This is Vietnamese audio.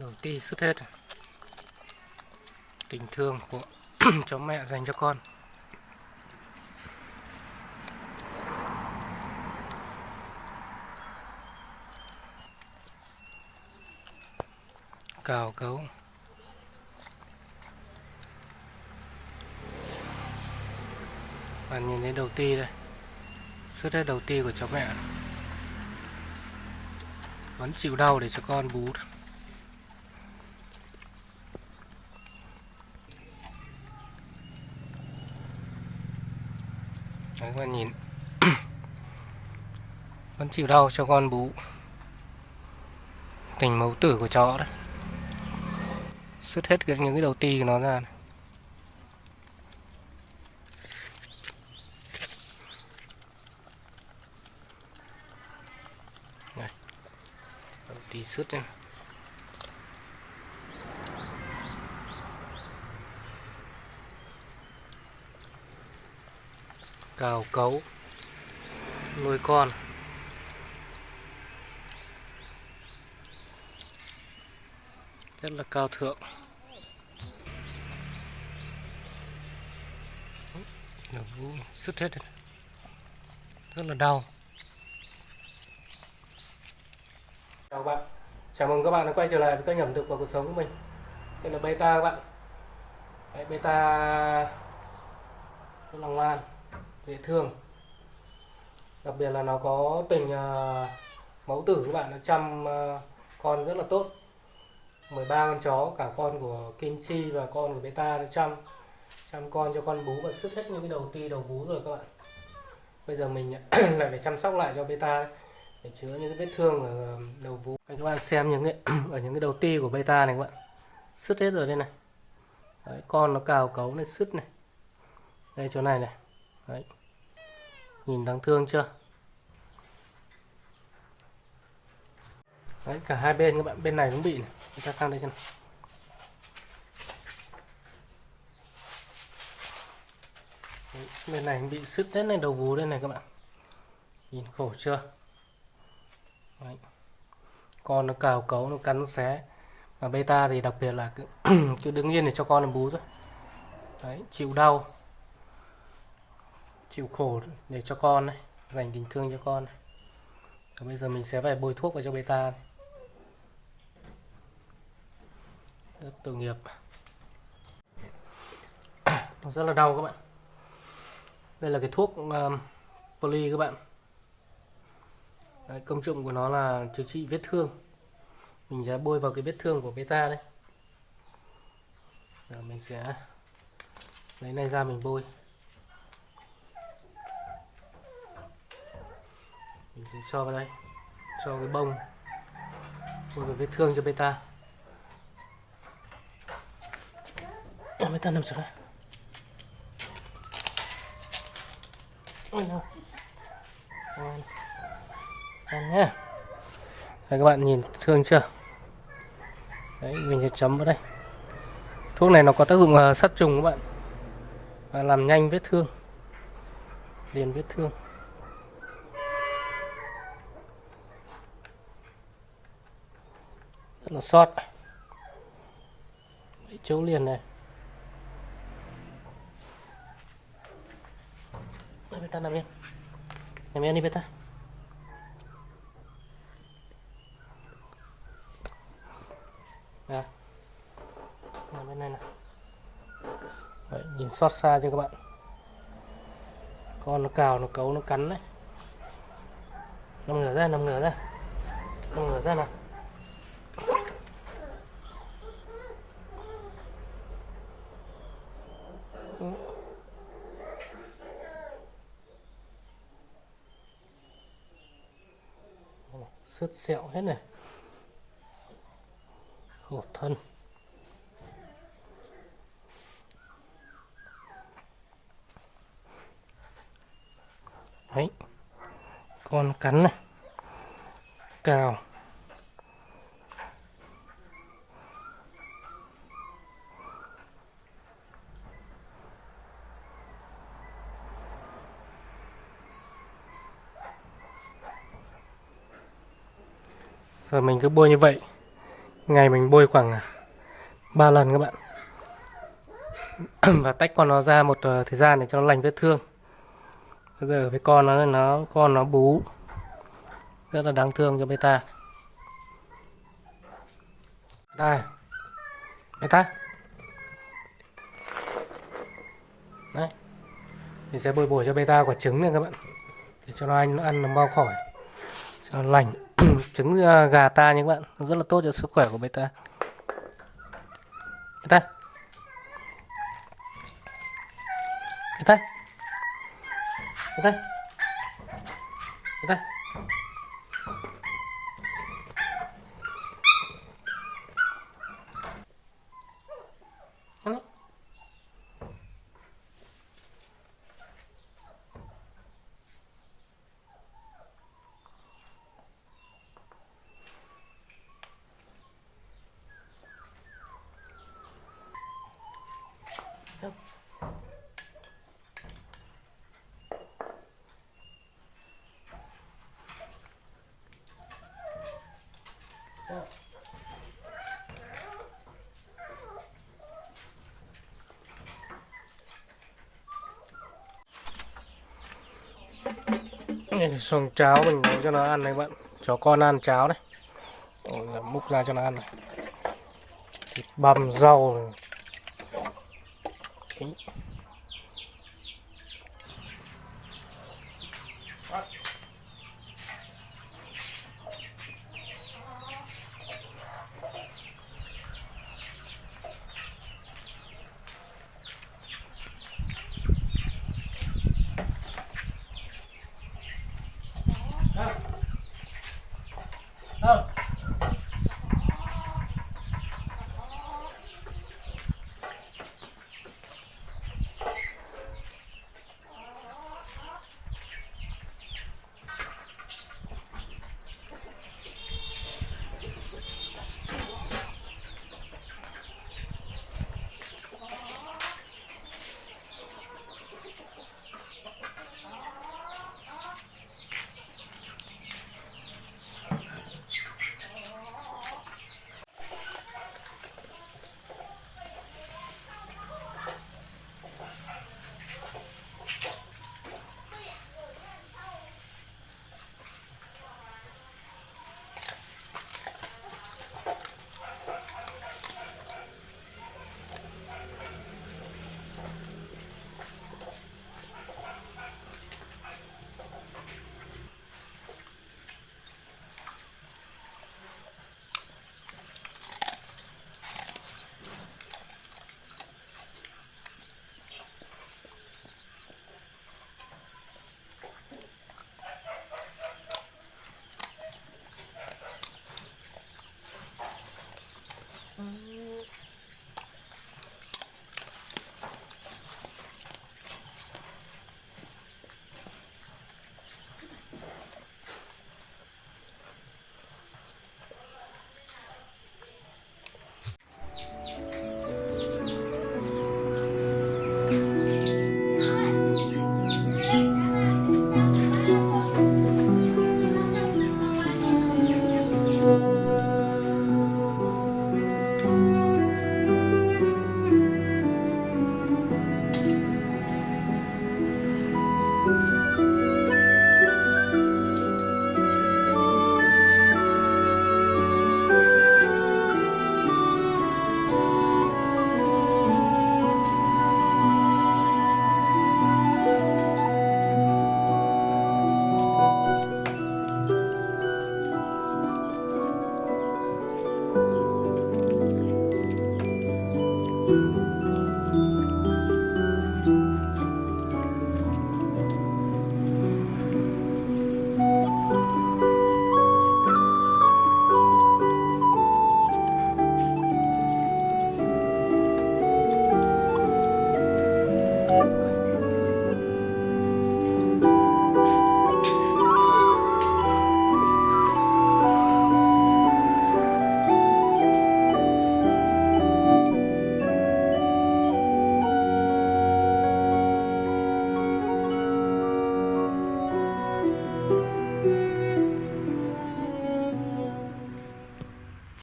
đầu ti xuất hết tình thương của chó mẹ dành cho con. Cào cấu. Bạn nhìn thấy đầu ti đây. Xuất hết đầu ti của chó mẹ. Vẫn chịu đau để cho con bú. Đấy các bạn nhìn Vẫn chịu đau cho con bú Tình mẫu tử của chó đấy Sứt hết những cái đầu ti của nó ra này. Đây. Đầu ti sứt đây cào cấu. Nuôi con. Rất là cao thượng. Nó sứt hết rồi. rất là đau. Chào bạn. Chào mừng các bạn đã quay trở lại với kênh ẩm thực và cuộc sống của mình. Đây là beta các bạn. Đấy, beta rất là ngoan dễ thương đặc biệt là nó có tình à, uh, mẫu tử các bạn nó chăm uh, con rất là tốt. 13 con chó cả con của Kim Chi và con của Beta nó chăm chăm con cho con bú và sứt hết những cái đầu ti đầu bú rồi các bạn. Bây giờ mình lại phải chăm sóc lại cho Beta để chữa những cái vết thương ở à, đầu vú các bạn xem những cái ở những cái đầu ti của Beta này các bạn. Sứt hết rồi đây này. Đấy, con nó cào cấu này sứt này. Đây chỗ này này. Đấy. Nhìn đáng thương chưa? Đấy, cả hai bên các bạn, bên này cũng bị này. Chúng ta sang đây xem. Đấy, bên này bị sứt hết này đầu vú đây này các bạn. Nhìn khổ chưa? Đấy. Con nó cào cấu, nó cắn xé. Mà beta thì đặc biệt là cứ, cứ đứng yên để cho con nó bú thôi. Đấy, chịu đau chịu khổ để cho con này dành tình thương cho con này. Và bây giờ mình sẽ phải bôi thuốc vào cho beta này. rất tội nghiệp nó rất là đau các bạn đây là cái thuốc um, poly các bạn Đấy, công dụng của nó là chữa trị vết thương mình sẽ bôi vào cái vết thương của beta đấy. Rồi mình sẽ lấy này ra mình bôi mình sẽ cho vào đây cho cái bông bôi vào vết thương cho beta beta nằm xuống đây. Ôi nào ăn nhé. Đấy, các bạn nhìn thương chưa? Đấy mình sẽ chấm vào đây. Thuốc này nó có tác dụng sát trùng các bạn. Và làm nhanh vết thương liền vết thương. Nó sót Mấy chỗ liền này. Đây, ta nằm yên. Nằm yên đi beta Đây. Dạ. nằm bên này nè. Đấy, nhìn xót xa cho các bạn? Con nó cào nó cấu nó cắn đấy. Nằm ngửa ra nằm ngửa ra. Nằm ngửa ra nào. Sứt sẹo hết này. Hột thân. Đấy. Con cắn này. Cào. Rồi mình cứ bôi như vậy. Ngày mình bôi khoảng à, 3 lần các bạn. Và tách con nó ra một ờ, thời gian để cho nó lành vết thương. Bây giờ với con nó nó, con nó bú. Rất là đáng thương cho beta đây beta đấy. Mình sẽ bồi bổ cho beta quả trứng này các bạn. Để cho nó ăn nó ăn nó mau khỏi. Cho nó lành. Ừ, trứng à, gà ta nha các bạn. Rất là tốt cho sức khỏe của beta beta beta beta beta Ăn đi thì xong cháo mình nấu cho nó ăn này bạn Chó con ăn cháo này múc ra cho nó ăn này Thịt băm rau này. Đấy.